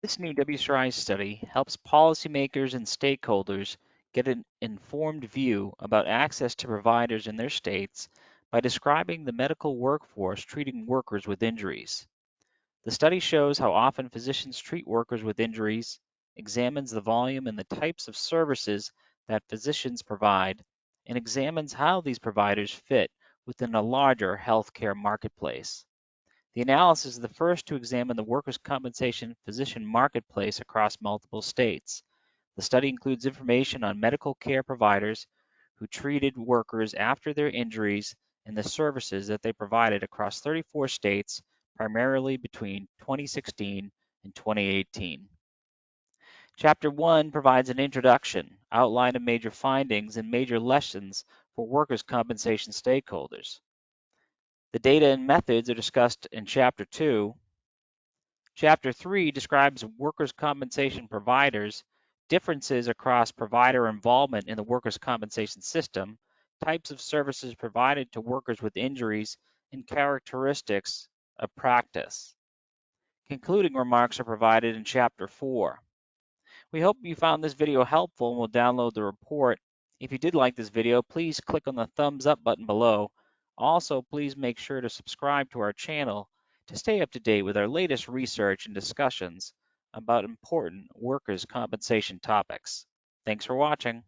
This new WCRI study helps policymakers and stakeholders get an informed view about access to providers in their states by describing the medical workforce treating workers with injuries. The study shows how often physicians treat workers with injuries, examines the volume and the types of services that physicians provide, and examines how these providers fit within a larger healthcare marketplace. The analysis is the first to examine the workers' compensation physician marketplace across multiple states. The study includes information on medical care providers who treated workers after their injuries and the services that they provided across 34 states, primarily between 2016 and 2018. Chapter 1 provides an introduction, outline of major findings, and major lessons for workers' compensation stakeholders. The data and methods are discussed in Chapter 2. Chapter 3 describes workers' compensation providers, differences across provider involvement in the workers' compensation system, types of services provided to workers with injuries, and characteristics of practice. Concluding remarks are provided in Chapter 4. We hope you found this video helpful and will download the report. If you did like this video, please click on the thumbs up button below. Also, please make sure to subscribe to our channel to stay up to date with our latest research and discussions about important workers' compensation topics. Thanks for watching.